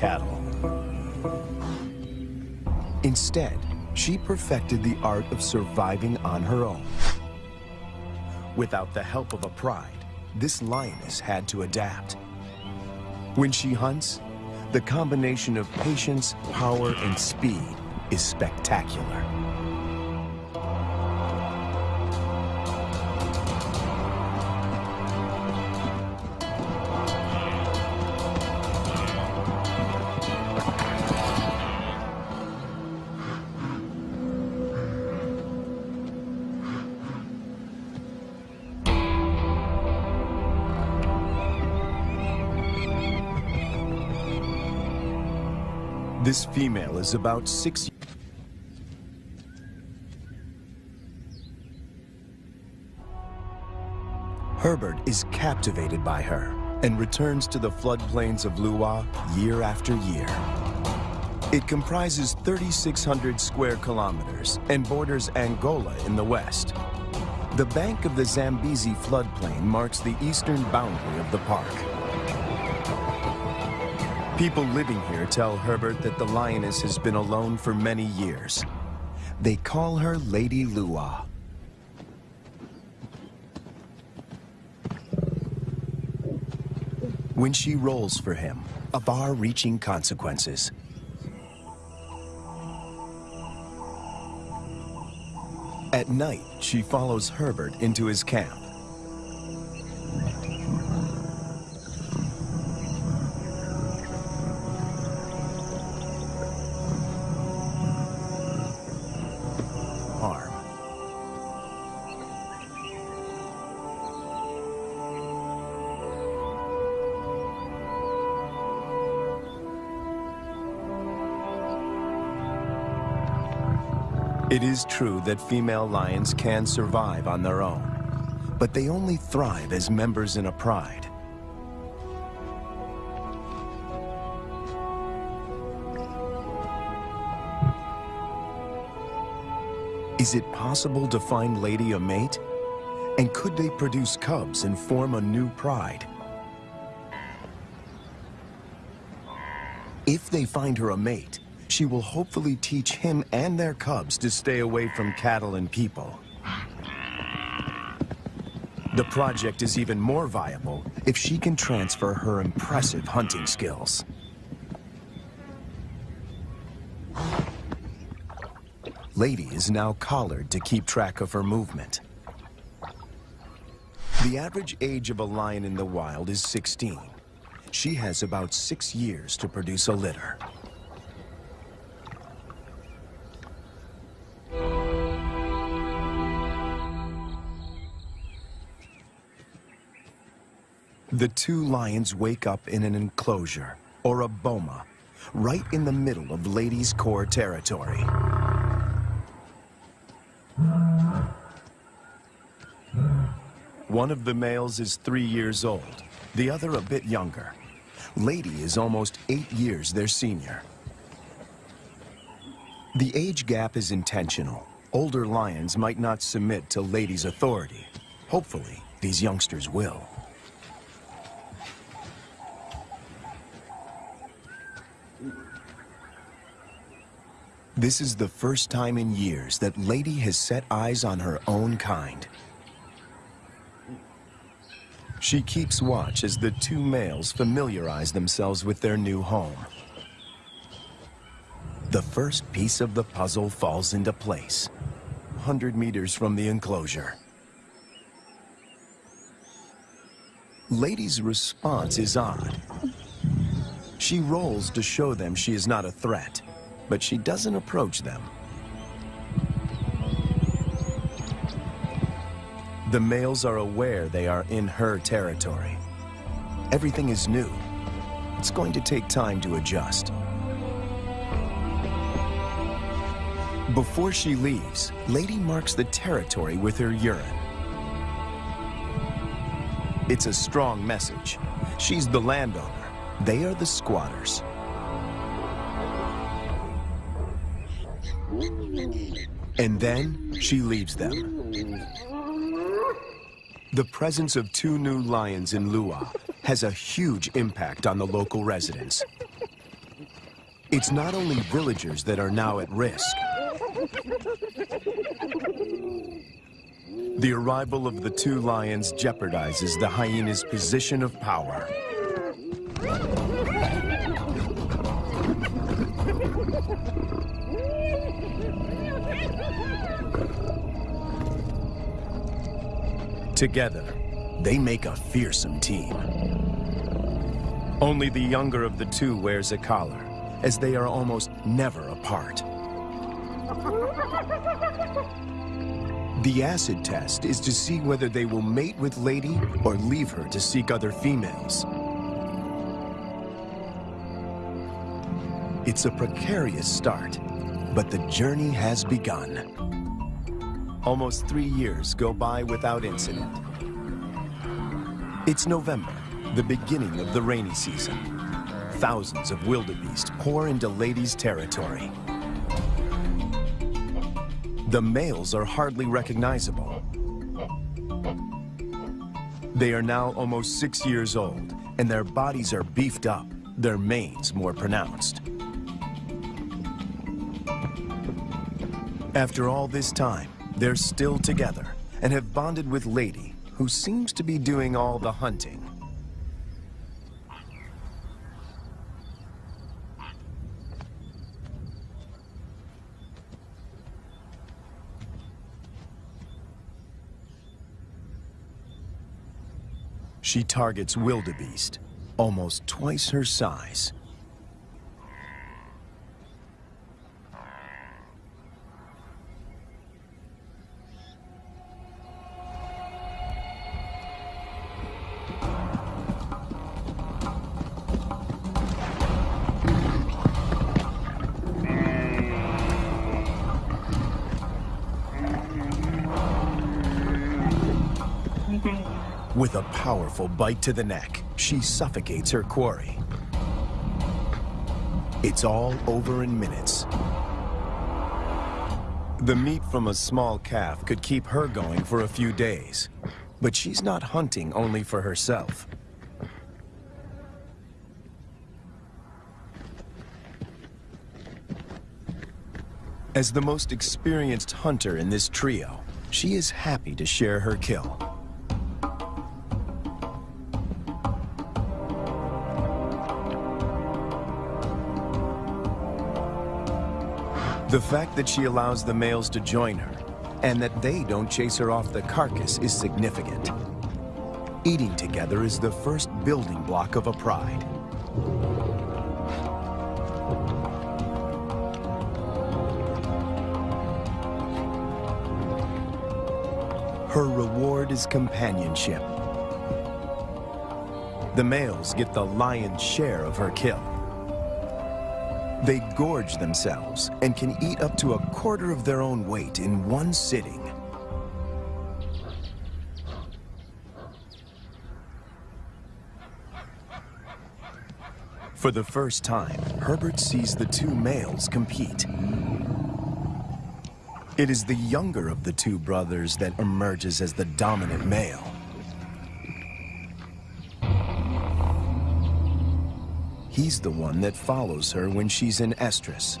cattle. Instead, she perfected the art of surviving on her own. Without the help of a pride, this lioness had to adapt. When she hunts, the combination of patience, power, and speed is spectacular. This female is about six Herbert is captivated by her and returns to the floodplains of Liuwa year after year. It comprises 3,600 square kilometers and borders Angola in the west. The bank of the Zambezi floodplain marks the eastern boundary of the park. People living here tell Herbert that the lioness has been alone for many years. They call her Lady Liuwa. When she rolls for him, a far-reaching consequences. At night, she follows Herbert into his camp. It is true that female lions can survive on their own, but they only thrive as members in a pride. Is it possible to find Lady a mate? And could they produce cubs and form a new pride? If they find her a mate, she will hopefully teach him and their cubs to stay away from cattle and people. The project is even more viable if she can transfer her impressive hunting skills. Lady is now collared to keep track of her movement. The average age of a lion in the wild is 16. She has about six years to produce a litter. The two lions wake up in an enclosure, or a boma, right in the middle of Lady's core territory. One of the males is three years old, the other a bit younger. Lady is almost eight years their senior. The age gap is intentional. Older lions might not submit to Lady's authority. Hopefully, these youngsters will. This is the first time in years that Lady has set eyes on her own kind. She keeps watch as the two males familiarize themselves with their new home. The first piece of the puzzle falls into place, 100 meters from the enclosure. Lady's response is odd. She rolls to show them she is not a threat, but she doesn't approach them. The males are aware they are in her territory. Everything is new. It's going to take time to adjust. Before she leaves, Lady marks the territory with her urine. It's a strong message. She's the landowner. They are the squatters. And then she leaves them. The presence of two new lions in Liuwa has a huge impact on the local residents. It's not only villagers that are now at risk. The arrival of the two lions jeopardizes the hyena's position of power. Together, they make a fearsome team. Only the younger of the two wears a collar, as they are almost never apart. The acid test is to see whether they will mate with Lady or leave her to seek other females. It's a precarious start, but the journey has begun. Almost three years go by without incident. It's November, the beginning of the rainy season. Thousands of wildebeest pour into Lady's territory. The males are hardly recognizable. They are now almost six years old, and their bodies are beefed up, their manes more pronounced. After all this time, they're still together and have bonded with Lady, who seems to be doing all the hunting. She targets wildebeest, almost twice her size. Powerful bite to the neck, she suffocates her quarry. It's all over in minutes. The meat from a small calf could keep her going for a few days. But she's not hunting only for herself. As the most experienced hunter in this trio, she is happy to share her kill. The fact that she allows the males to join her, and that they don't chase her off the carcass is significant. Eating together is the first building block of a pride. Her reward is companionship. The males get the lion's share of her kill. They gorge themselves and can eat up to a quarter of their own weight in one sitting. For the first time, Herbert sees the two males compete. It is the younger of the two brothers that emerges as the dominant male. He's the one that follows her when she's in estrus.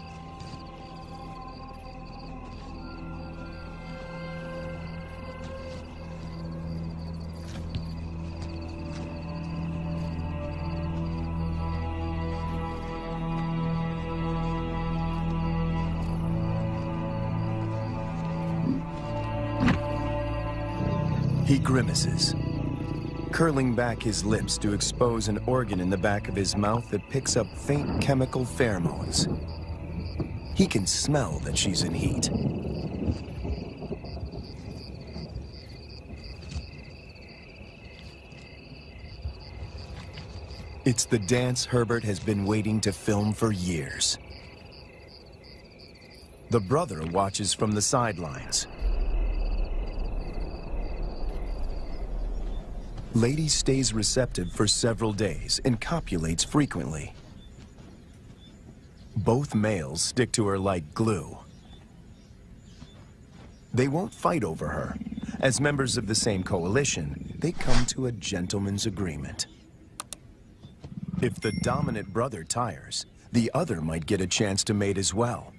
He grimaces, curling back his lips to expose an organ in the back of his mouth that picks up faint chemical pheromones. He can smell that she's in heat. It's the dance Herbert has been waiting to film for years. The brother watches from the sidelines, Lady stays receptive for several days and copulates frequently. Both males stick to her like glue. They won't fight over her. As members of the same coalition, they come to a gentleman's agreement. If the dominant brother tires, the other might get a chance to mate as well.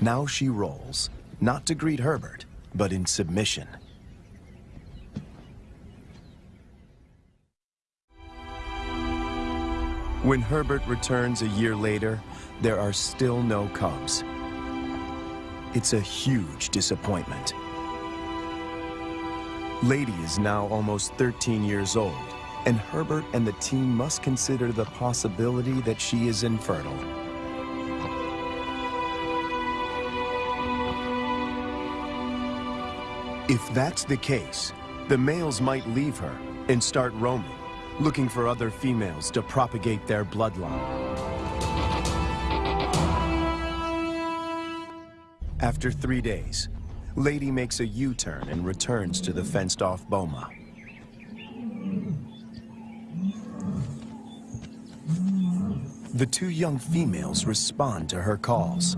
Now she rolls, not to greet Herbert, but in submission. When Herbert returns a year later, there are still no cubs. It's a huge disappointment. Lady is now almost 13 years old, and Herbert and the team must consider the possibility that she is infertile. If that's the case, the males might leave her and start roaming looking for other females to propagate their bloodline. After three days, Lady makes a U-turn and returns to the fenced-off boma. The two young females respond to her calls.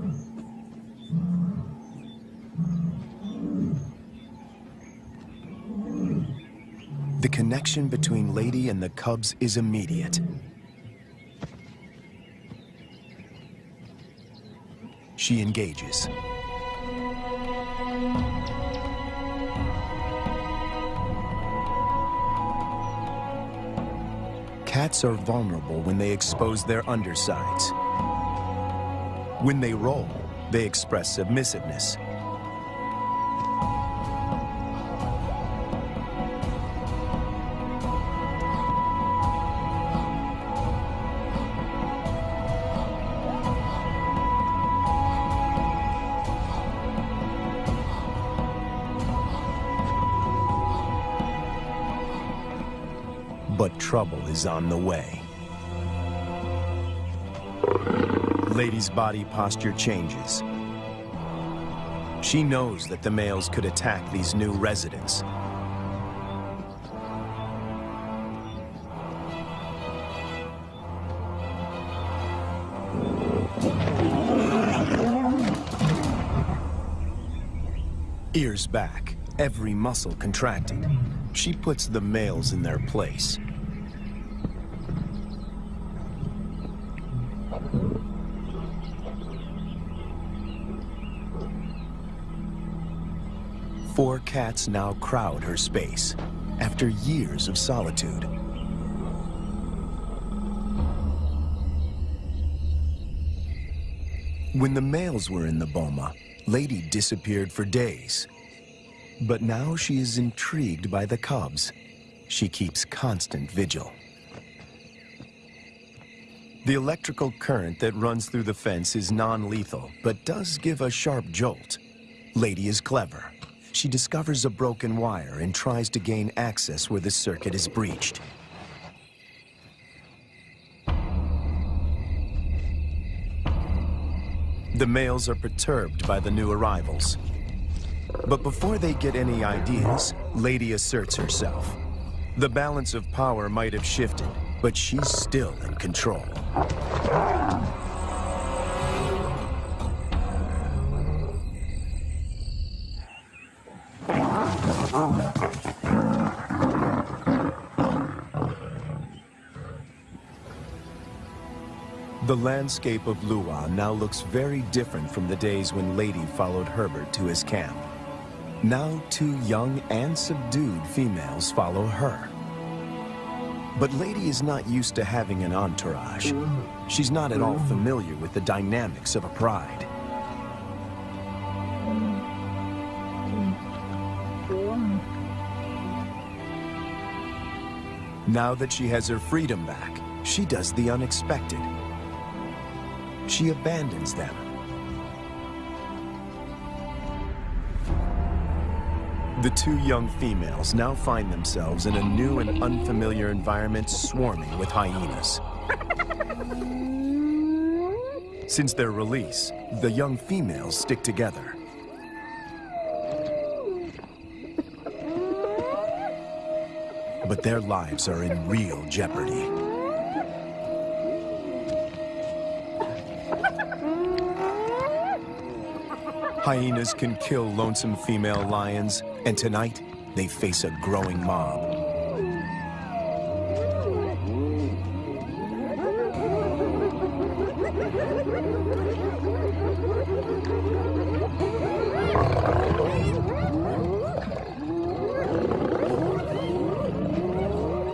The connection between Lady and the cubs is immediate. She engages. Cats are vulnerable when they expose their undersides. When they roll, they express submissiveness. But trouble is on the way. Lady's body posture changes. She knows that the males could attack these new residents. Ears back, every muscle contracted. She puts the males in their place. Four cats now crowd her space, after years of solitude. When the males were in the boma, Lady disappeared for days. But now she is intrigued by the cubs. She keeps constant vigil. The electrical current that runs through the fence is non-lethal, but does give a sharp jolt. Lady is clever. She discovers a broken wire and tries to gain access where the circuit is breached. The males are perturbed by the new arrivals. But before they get any ideas, Lady asserts herself. The balance of power might have shifted, but she's still in control. The landscape of Liuwa now looks very different from the days when Lady followed Herbert to his camp. Now two young and subdued females follow her. But Lady is not used to having an entourage. She's not at all familiar with the dynamics of a pride. Now that she has her freedom back, she does the unexpected. She abandons them. The two young females now find themselves in a new and unfamiliar environment swarming with hyenas. Since their release, the young females stick together. Their lives are in real jeopardy. Hyenas can kill lonesome female lions, and tonight they face a growing mob.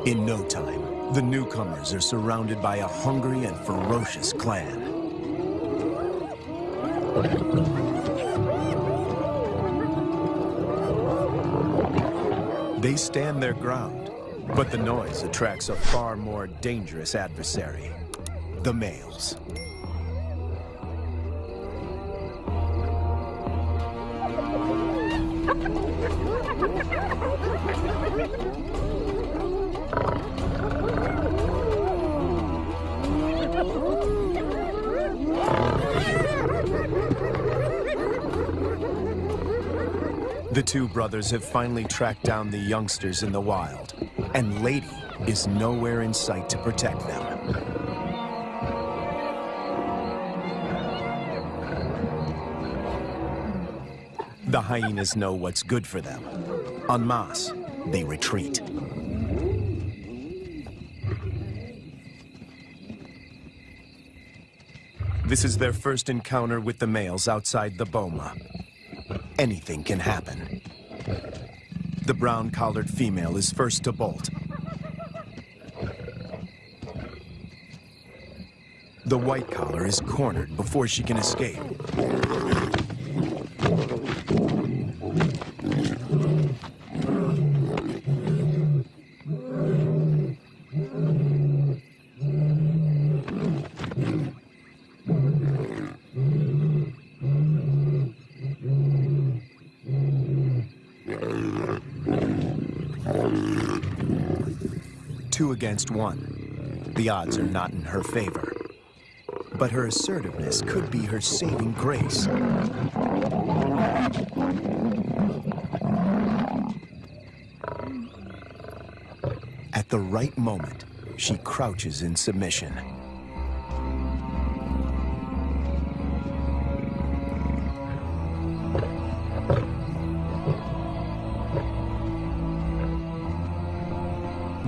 In no time, the newcomers are surrounded by a hungry and ferocious clan. They stand their ground, but the noise attracts a far more dangerous adversary, the males. Brothers have finally tracked down the youngsters in the wild, and Lady is nowhere in sight to protect them. The hyenas know what's good for them. En masse, they retreat. This is their first encounter with the males outside the boma anything can happen. The brown-collared female is first to bolt. The white collar is cornered before she can escape. Against one. The odds are not in her favor. But her assertiveness could be her saving grace. At the right moment, she crouches in submission.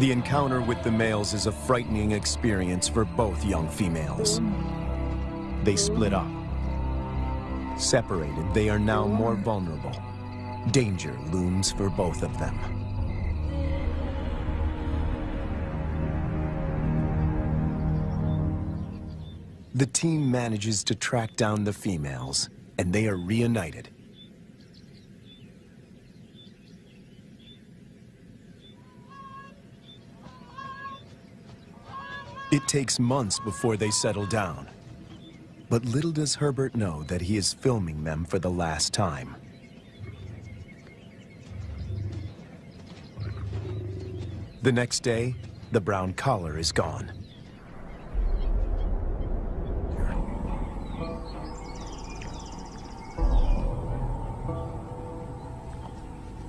The encounter with the males is a frightening experience for both young females. They split up. Separated, they are now more vulnerable. Danger looms for both of them. The team manages to track down the females, and they are reunited. It takes months before they settle down. But little does Herbert know that he is filming them for the last time. The next day, the brown collar is gone.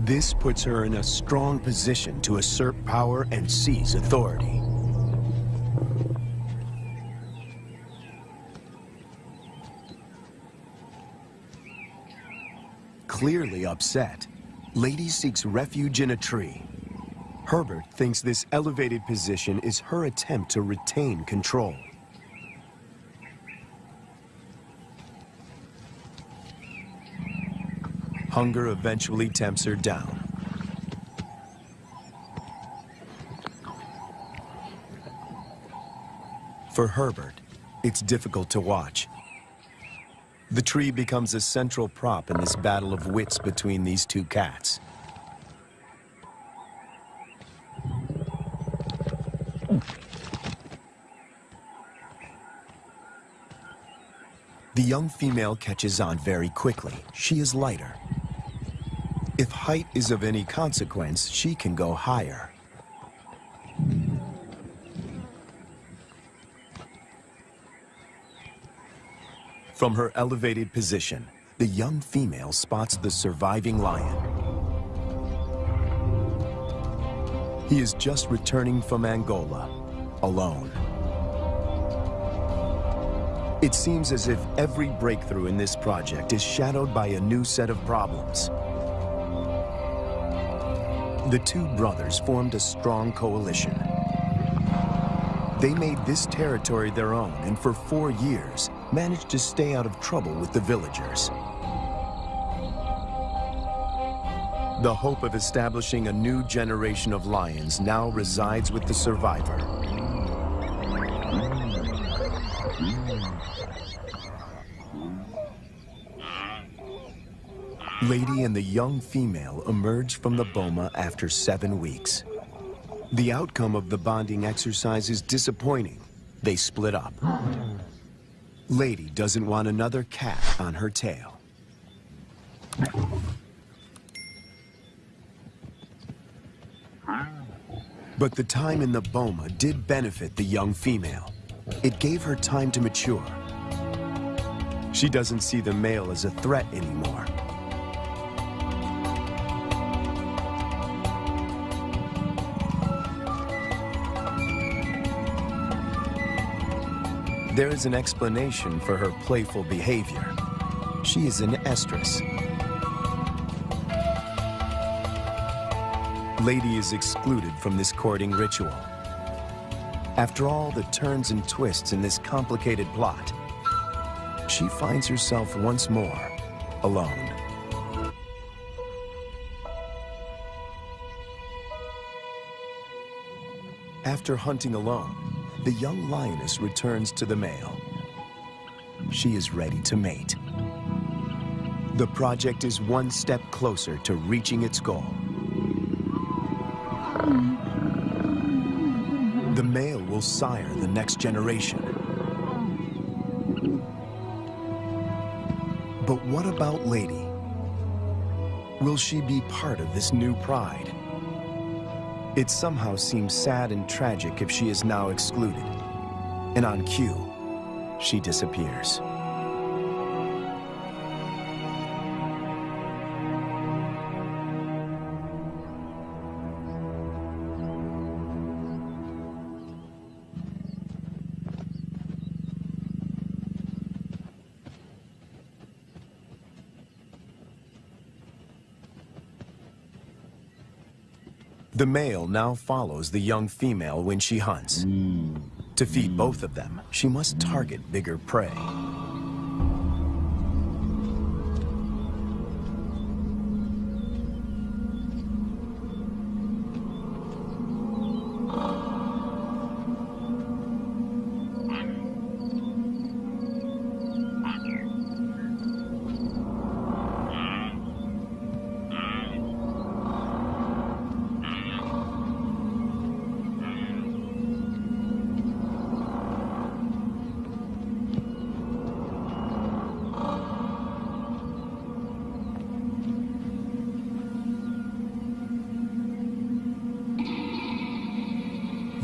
This puts her in a strong position to assert power and seize authority. Clearly upset, Lady seeks refuge in a tree. Herbert thinks this elevated position is her attempt to retain control. Hunger eventually tempts her down. For Herbert, it's difficult to watch. The tree becomes a central prop in this battle of wits between these two cats. The young female catches on very quickly. She is lighter. If height is of any consequence, she can go higher. From her elevated position, the young female spots the surviving lion. He is just returning from Angola, alone. It seems as if every breakthrough in this project is shadowed by a new set of problems. The two brothers formed a strong coalition. They made this territory their own, and for four years, managed to stay out of trouble with the villagers. The hope of establishing a new generation of lions now resides with the survivor. Lady and the young female emerge from the boma after seven weeks. The outcome of the bonding exercise is disappointing. They split up. Lady doesn't want another cat on her tail. But the time in the boma did benefit the young female. It gave her time to mature. She doesn't see the male as a threat anymore. There is an explanation for her playful behavior. She is an estrus. Lady is excluded from this courting ritual. After all the turns and twists in this complicated plot, she finds herself once more alone. After hunting alone, the young lioness returns to the male. She is ready to mate. The project is one step closer to reaching its goal. The male will sire the next generation. But what about Lady? Will she be part of this new pride? It somehow seems sad and tragic if she is now excluded. And on cue, she disappears. The male now follows the young female when she hunts. Mm. To feed both of them, she must target bigger prey.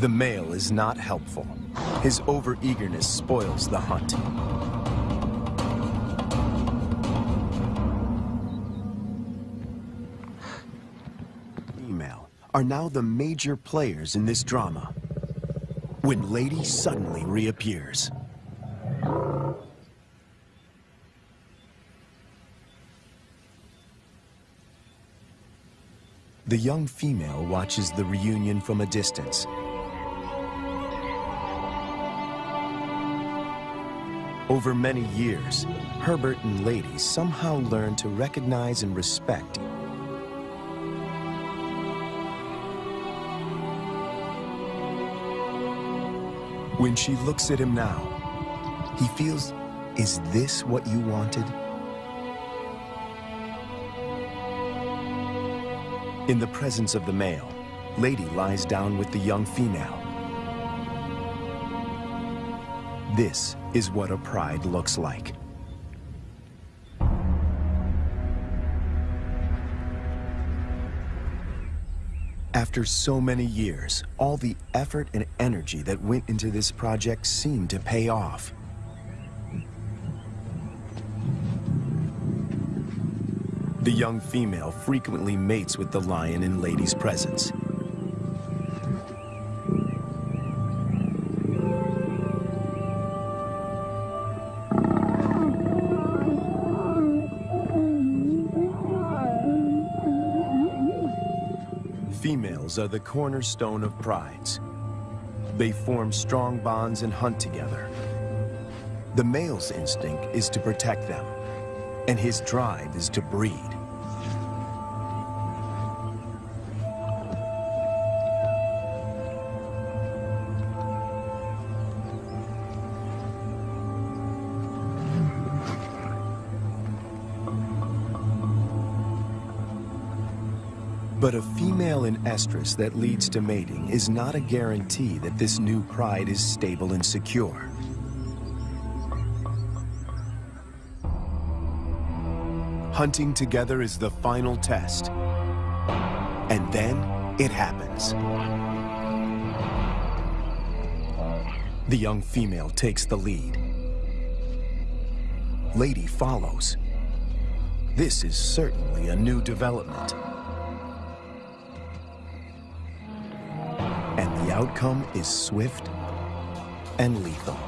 The male is not helpful. His overeagerness spoils the hunt. Female are now the major players in this drama. When Lady suddenly reappears. The young female watches the reunion from a distance Over many years, Herbert and Lady somehow learned to recognize and respect When she looks at him now, he feels, is this what you wanted? In the presence of the male, Lady lies down with the young female. This is what a pride looks like. After so many years, all the effort and energy that went into this project seemed to pay off. The young female frequently mates with the lion in Lady's presence. Are the cornerstone of prides. They form strong bonds and hunt together. The male's instinct is to protect them, and his drive is to breed. But a female in estrus that leads to mating is not a guarantee that this new pride is stable and secure. Hunting together is the final test. And then it happens. The young female takes the lead. Lady follows. This is certainly a new development. Outcome is swift and lethal.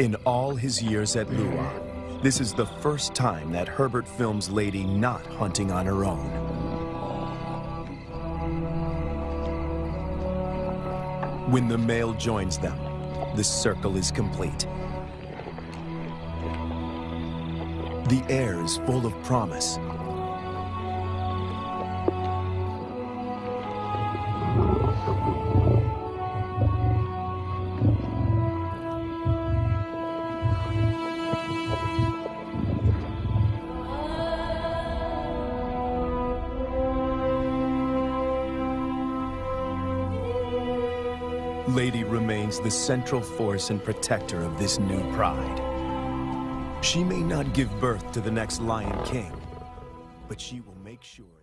In all his years at Liuwa, this is the first time that Herbert films Lady not hunting on her own. When the male joins them, the circle is complete. The air is full of promise. Central force and protector of this new pride. She may not give birth to the next Lion King, but she will make sure